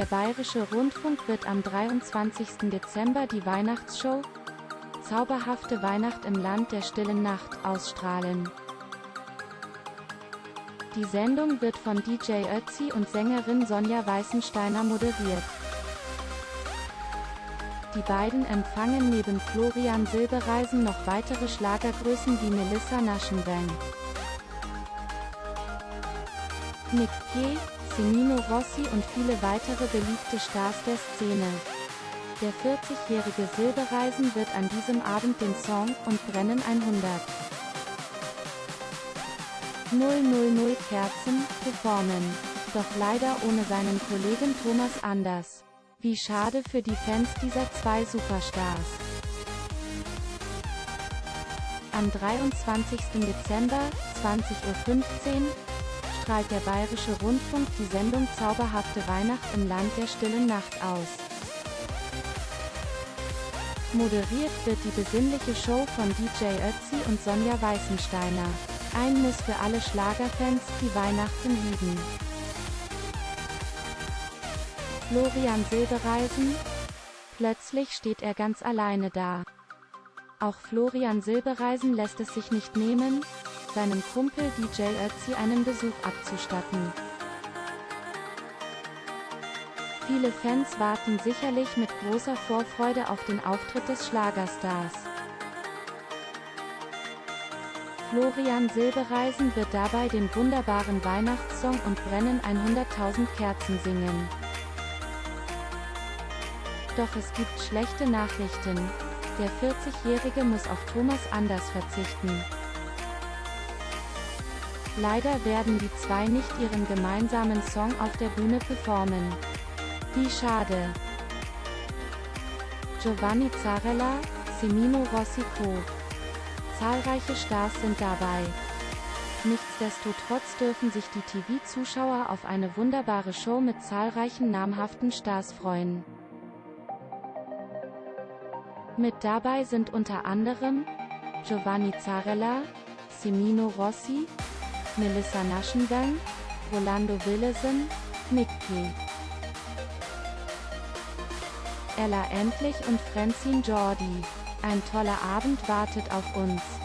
Der Bayerische Rundfunk wird am 23. Dezember die Weihnachtsshow Zauberhafte Weihnacht im Land der stillen Nacht ausstrahlen. Die Sendung wird von DJ Ötzi und Sängerin Sonja Weißensteiner moderiert. Die beiden empfangen neben Florian Silbereisen noch weitere Schlagergrößen wie Melissa Naschenweng, Nick P., Semino Rossi und viele weitere beliebte Stars der Szene. Der 40-jährige Silbereisen wird an diesem Abend den Song und Brennen 100 000 Kerzen performen. Doch leider ohne seinen Kollegen Thomas Anders. Wie schade für die Fans dieser zwei Superstars. Am 23. Dezember, 20.15 Uhr, strahlt der Bayerische Rundfunk die Sendung Zauberhafte Weihnacht im Land der stillen Nacht aus. Moderiert wird die besinnliche Show von DJ Ötzi und Sonja Weißensteiner. Ein Muss für alle Schlagerfans, die Weihnachten lieben. Florian Silbereisen? Plötzlich steht er ganz alleine da. Auch Florian Silbereisen lässt es sich nicht nehmen, seinem Kumpel DJ Ötzi einen Besuch abzustatten. Viele Fans warten sicherlich mit großer Vorfreude auf den Auftritt des Schlagerstars. Florian Silbereisen wird dabei den wunderbaren Weihnachtssong und brennen 100.000 Kerzen singen. Doch es gibt schlechte Nachrichten. Der 40-Jährige muss auf Thomas Anders verzichten. Leider werden die zwei nicht ihren gemeinsamen Song auf der Bühne performen. Wie schade. Giovanni Zarella, Semino Rossi Co. Zahlreiche Stars sind dabei. Nichtsdestotrotz dürfen sich die TV-Zuschauer auf eine wunderbare Show mit zahlreichen namhaften Stars freuen. Mit dabei sind unter anderem Giovanni Zarella, Semino Rossi, Melissa Naschengang, Rolando Willesen, Mickey, Ella Endlich und Francine Jordi. Ein toller Abend wartet auf uns.